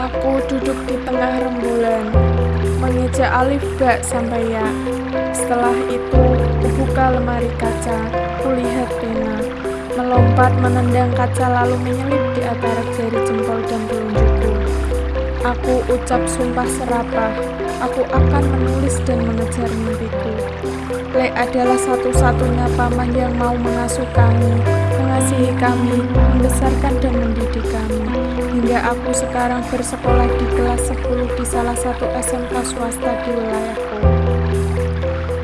Aku duduk di tengah rembulan, mengeja alif bak sampai ya. Setelah itu, kubuka lemari kaca, kulihat pena, melompat menendang kaca lalu menyelip di antara jari jempol dan telunjukku. Aku ucap sumpah serapah, aku akan menulis dan mengejar mimpiku. Le adalah satu-satunya paman yang mau mengasuh kami, mengasihi kami, membesarkan dan mendidik kami. Hingga aku sekarang bersekolah di kelas 10 di salah satu SMK swasta di wilayahku.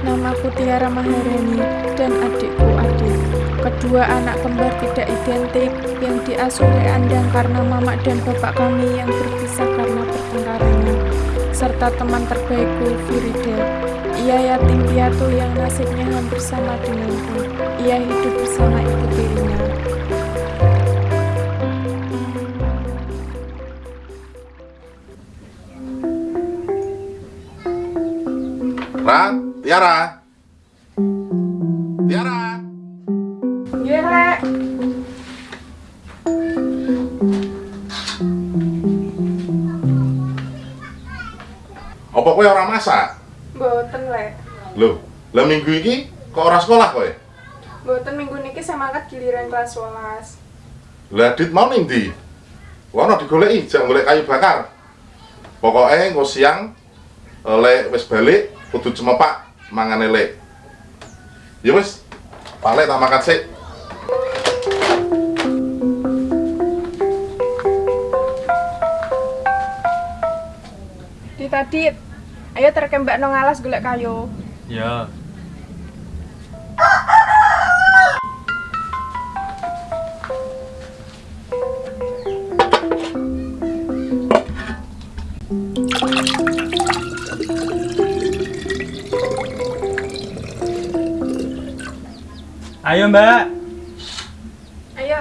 Namaku Tiara Maharani dan adikku Adik. Kedua anak kembar tidak identik yang diasuh oleh Andang karena mama dan bapak kami yang berpisah karena pertengkarannya. Serta teman terbaikku, Firida. Ia yatim piatu yang nasibnya hampir sama denganku. Ia hidup bersama ibu tirinya. Ra, Tiara. Tiara. Nggih, Lek. Apa kowe ora masak? Mboten, Lek. Loh, lah minggu iki kok ora sekolah kowe? Mboten minggu niki saya mangkat giliran kelas 11. Lah dit mau ning ndi? Wono digoleki, jak golek kayu bakar. Pokoknya engko siang eh, lek wis balik kudu cemepak mangane lek. Ya wis, pale tak makan sik. Di tadi ayo terkembak nang alas golek kayu. Ya. Ayo mbak Ayo.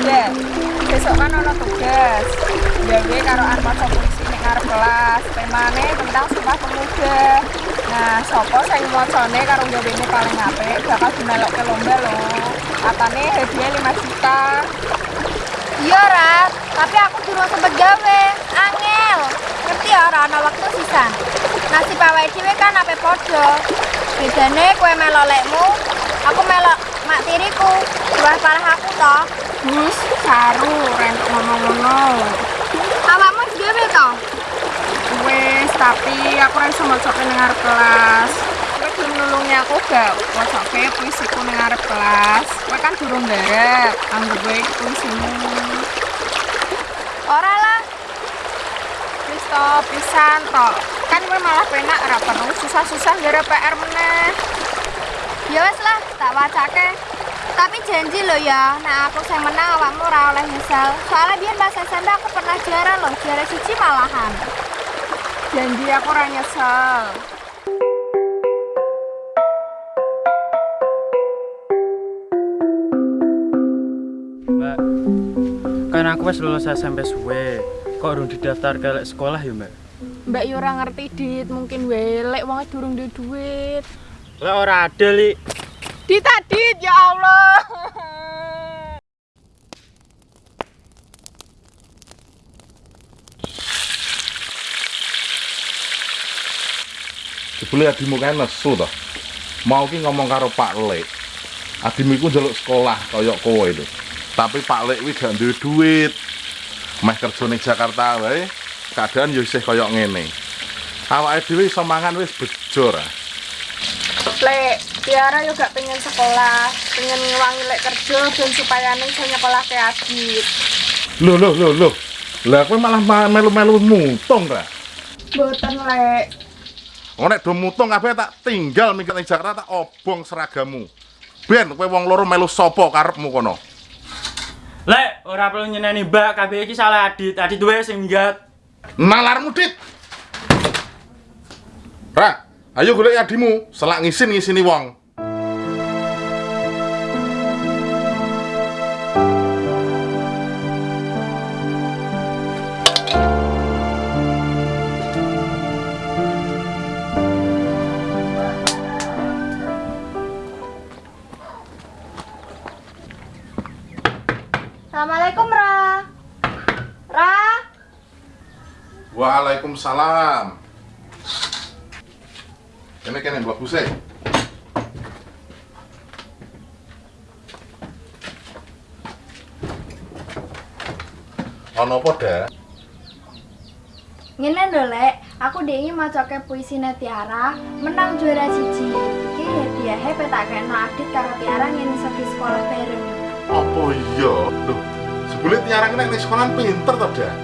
Dek, besok kan ono tugas. Gawe karo anggota polisi ning ngarep kelas. Temane tentang Sumpah Pemuda. Nah, sopo sing mocone karo gawene paling apik bakal dimelok ke lomba lho. Katane hadiah 5 juta. Iya, Rat. Tapi aku durung sempet gawe. Angel. Ngerti ya, ora ana sisa. Nasib awake dhewe kan ape padha. Bedane kowe melok lekmu, aku melok mak tiriku. Luwih parah aku toh. Gus, saru rentuk ngono-ngono. Awakmu gawe toh? Wes, tapi aku ora iso mocoke ning ngarep kelas. Kowe nulungi aku gak mocoke puisiku ning ngarep kelas. Kowe kan durung garap, anggap kowe iki puisimu. Ora lah. Wis to, pisan to. Kan kowe malah penak ora perlu susah-susah garap PR meneh. Ya wes lah, tak wacake. Tapi janji lo ya, nah aku sing menang awakmu ora oleh nyesal. Soalnya biyen pas SMP aku pernah juara loh, juara siji malahan. Janji aku ora nyesel. Mbak Kan aku wis lulus SMP suwe Kok urung didaftar ke sekolah ya mbak? Mbak yo ora ngerti dit, mungkin welek wong durung duit. Lah ora ada li Dit dit ya Allah. Jebule adimu kan nesu to. Mau ki ngomong karo Pak Lek. Adimu iku njaluk sekolah kaya kowe itu. Tapi Pak Lek kuwi gak duwe duit. Meh kerja ning Jakarta wae, keadaan yo isih kaya ngene. Awake dhewe iso mangan wis bejo ra. Lek, Tiara yo gak pengen sekolah, pengen ngewangi lek kerja dan supaya ning iso nyekolah ke Adit. Loh loh loh loh. Lah kowe malah ma- melu-melu mutung ra. Boten lek. Nek do mutung kabeh tak tinggal minggat ning Jakarta tak obong seragamu. Ben kowe wong loro melu sapa karepmu kono? Lek, ora perlu nyeneni Mbak, kabeh iki salah Adit. Adit wae sing minggat. Nalarmu dit. Ayo golek adimu, selak ngisin ngisini wong. Assalamualaikum, Ra. Ra. Waalaikumsalam. Kene kene mlebu sih. Ono apa, Dah? Ngene lho, Lek. Aku dhewe macoke puisine Tiara, menang juara siji. Iki hadiahe petak kena Adit karo Tiara ngene di sekolah bareng. Apa iya? Loh, sebelum Tiara nek sekolah pinter to, Dah?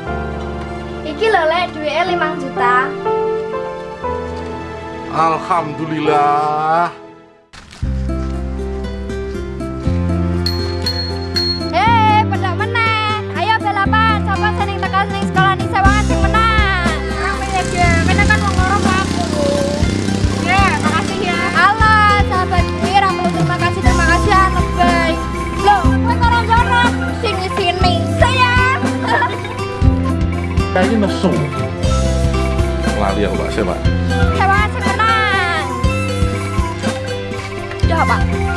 Iki lho, Lek, duwike 5 juta. Alhamdulillah. Hei, pedak meneh. Ayo balapan, sapa seneng tekan ning sekolah ning sewangan sing menang. Ya, Ge. Kan wong loro aku. Ya, makasih ya. Halo, sahabat gue, ra perlu terima kasih, terima kasih ya, lebay. Loh, kowe karo jono sini sini. Sayang. Kayak nesu. Lali aku, Pak. Siapa? Sewangan sing menang. Udah, Pak.